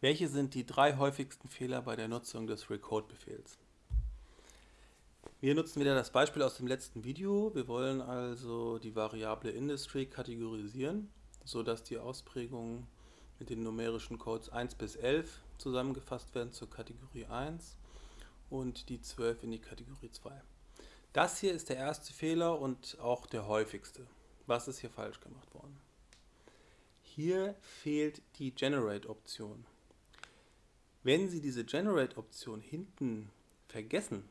Welche sind die drei häufigsten Fehler bei der Nutzung des Recode-Befehls? Wir nutzen wieder das Beispiel aus dem letzten Video. Wir wollen also die Variable Industry kategorisieren, sodass die Ausprägungen mit den numerischen Codes 1 bis 11 zusammengefasst werden zur Kategorie 1 und die 12 in die Kategorie 2. Das hier ist der erste Fehler und auch der häufigste. Was ist hier falsch gemacht worden? Hier fehlt die Generate-Option. Wenn Sie diese Generate-Option hinten vergessen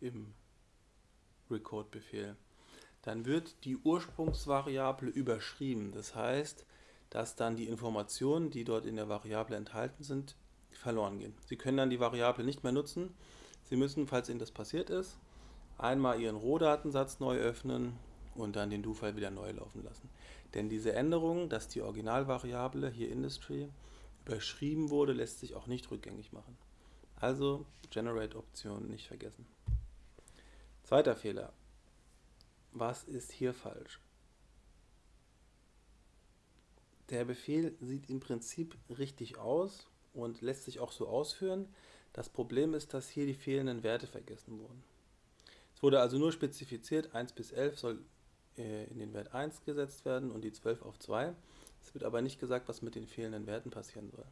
im Record-Befehl, dann wird die Ursprungsvariable überschrieben. Das heißt, dass dann die Informationen, die dort in der Variable enthalten sind, verloren gehen. Sie können dann die Variable nicht mehr nutzen. Sie müssen, falls Ihnen das passiert ist, einmal Ihren Rohdatensatz neu öffnen und dann den Do-File wieder neu laufen lassen. Denn diese Änderung, dass die Originalvariable, hier Industry, überschrieben wurde, lässt sich auch nicht rückgängig machen. Also Generate-Option nicht vergessen. Zweiter Fehler. Was ist hier falsch? Der Befehl sieht im Prinzip richtig aus und lässt sich auch so ausführen. Das Problem ist, dass hier die fehlenden Werte vergessen wurden. Es wurde also nur spezifiziert, 1 bis 11 soll äh, in den Wert 1 gesetzt werden und die 12 auf 2. Wird aber nicht gesagt, was mit den fehlenden Werten passieren soll.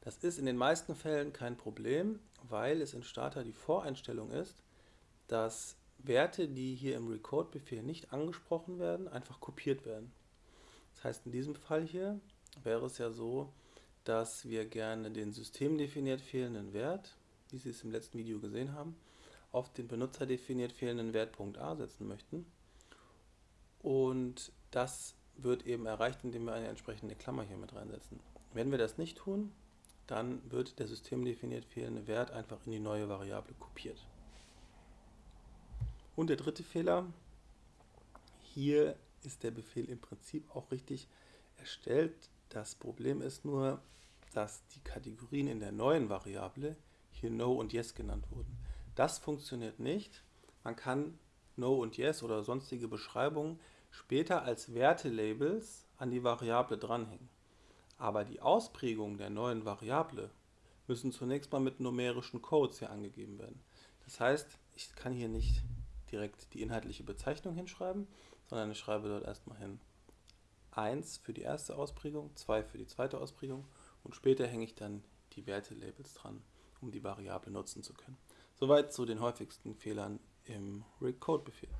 Das ist in den meisten Fällen kein Problem, weil es in Starter die Voreinstellung ist, dass Werte, die hier im Record-Befehl nicht angesprochen werden, einfach kopiert werden. Das heißt, in diesem Fall hier wäre es ja so, dass wir gerne den systemdefiniert fehlenden Wert, wie Sie es im letzten Video gesehen haben, auf den benutzerdefiniert fehlenden Wert .a setzen möchten. Und das wird eben erreicht, indem wir eine entsprechende Klammer hier mit reinsetzen. Wenn wir das nicht tun, dann wird der systemdefiniert fehlende Wert einfach in die neue Variable kopiert. Und der dritte Fehler, hier ist der Befehl im Prinzip auch richtig erstellt. Das Problem ist nur, dass die Kategorien in der neuen Variable hier No und Yes genannt wurden. Das funktioniert nicht. Man kann No und Yes oder sonstige Beschreibungen später als Wertelabels an die Variable dranhängen. Aber die Ausprägungen der neuen Variable müssen zunächst mal mit numerischen Codes hier angegeben werden. Das heißt, ich kann hier nicht direkt die inhaltliche Bezeichnung hinschreiben, sondern ich schreibe dort erstmal hin 1 für die erste Ausprägung, 2 für die zweite Ausprägung und später hänge ich dann die Wertelabels dran, um die Variable nutzen zu können. Soweit zu den häufigsten Fehlern im Recode-Befehl.